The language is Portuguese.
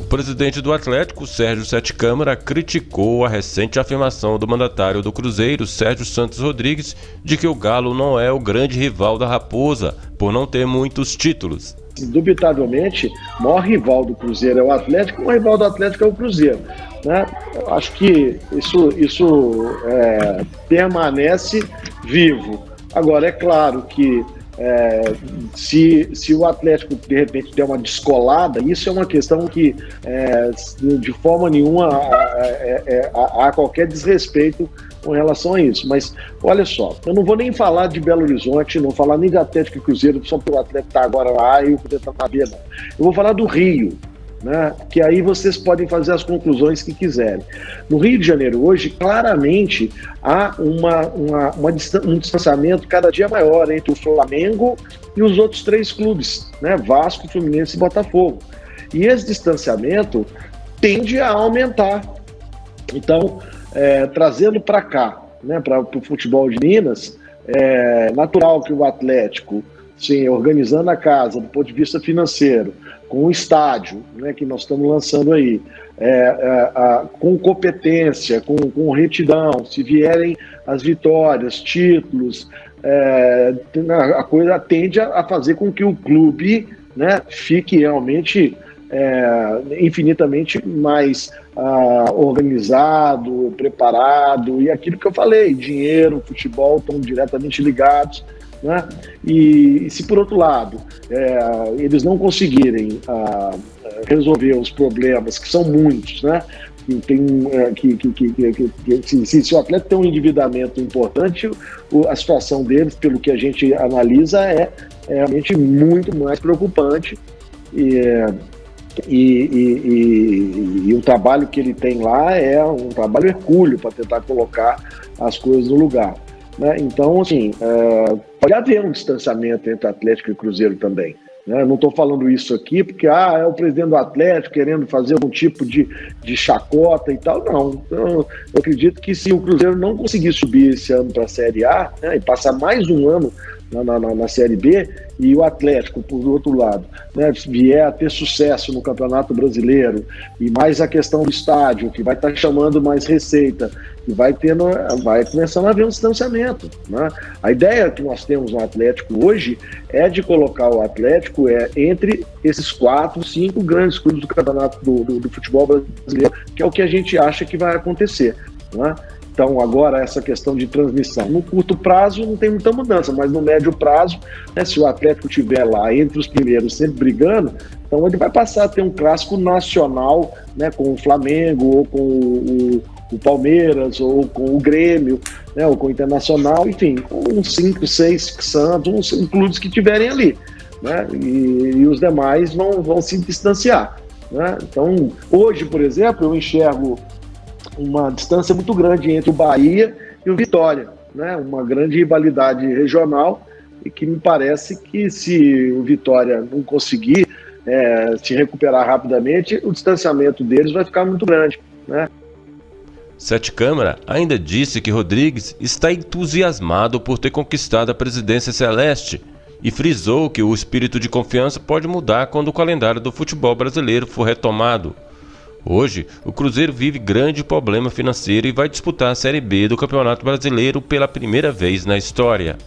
O presidente do Atlético, Sérgio Sete Câmara, criticou a recente afirmação do mandatário do Cruzeiro, Sérgio Santos Rodrigues, de que o Galo não é o grande rival da Raposa, por não ter muitos títulos. Indubitavelmente, o maior rival do Cruzeiro é o Atlético, o maior rival do Atlético é o Cruzeiro. Né? Eu acho que isso, isso é, permanece vivo. Agora, é claro que é, se, se o Atlético de repente der uma descolada, isso é uma questão que é, de forma nenhuma há, há qualquer desrespeito com relação a isso. Mas olha só, eu não vou nem falar de Belo Horizonte, não falar nem de Atlético e Cruzeiro, só porque o Atlético está agora lá e o Cruzeiro está na B. Eu vou falar do Rio né? que aí vocês podem fazer as conclusões que quiserem. No Rio de Janeiro, hoje, claramente há uma, uma, uma, um distanciamento cada dia maior entre o Flamengo e os outros três clubes, né? Vasco, Fluminense e Botafogo. E esse distanciamento tende a aumentar. Então, é, trazendo para cá, né, para o futebol de Minas, é natural que o Atlético, sim, organizando a casa do ponto de vista financeiro, com o estádio né, que nós estamos lançando aí, é, é, a, com competência, com, com retidão, se vierem as vitórias, títulos, é, a coisa tende a, fazer com que o clube né, fique realmente é, infinitamente mais ah, organizado, preparado, e aquilo que eu falei, dinheiro, futebol estão diretamente ligados. Né? E, e, se por outro lado é, eles não conseguirem ah, resolver os problemas, que são muitos, né? que, tem, é, que, que, que, que se, se, o atleta tem um endividamento importante, a situação deles, pelo que a gente analisa, é, é realmente muito mais preocupante. E, e, e, e, e, o trabalho que ele tem lá é um trabalho hercúleo para tentar colocar as coisas no lugar. Né? Então, assim, é, pode haver um distanciamento entre Atlético e Cruzeiro também. Né? Não estou falando isso aqui porque ah, é o presidente do Atlético querendo fazer algum tipo de, de chacota e tal. Não. Eu, eu acredito que se o Cruzeiro não conseguir subir esse ano para a Série A né, e passar mais um ano na, na, na, Série B e o Atlético, por outro lado, né, vier a ter sucesso no Campeonato Brasileiro e mais a questão do estádio, que vai estar tá chamando mais receita, e vai tendo, vai começando a haver um distanciamento. Né? A ideia que nós temos no Atlético hoje é de colocar o Atlético é, entre esses quatro, cinco grandes clubes do Campeonato do, do, do Futebol Brasileiro, que é o que a gente acha que vai acontecer. Né? Então, agora, essa questão de transmissão. No curto prazo não tem muita mudança, mas no médio prazo, né, se o Atlético estiver lá entre os primeiros, sempre brigando, então ele vai passar a ter um clássico nacional né, com o Flamengo ou com o, o Palmeiras ou com o Grêmio, né, ou com o Internacional, enfim, uns cinco, seis Santos, uns clubes que tiverem ali. Né, e, e os demais vão, vão se distanciar. Né? Então, hoje, por exemplo, eu enxergo uma distância muito grande entre o Bahia e o Vitória, né? uma grande rivalidade regional e que me parece que se o Vitória não conseguir é, se recuperar rapidamente, o distanciamento deles vai ficar muito grande. Né? Sete Câmara ainda disse que Rodrigues está entusiasmado por ter conquistado a presidência celeste e frisou que o espírito de confiança pode mudar quando o calendário do futebol brasileiro for retomado. Hoje, o Cruzeiro vive grande problema financeiro e vai disputar a Série B do Campeonato Brasileiro pela primeira vez na história.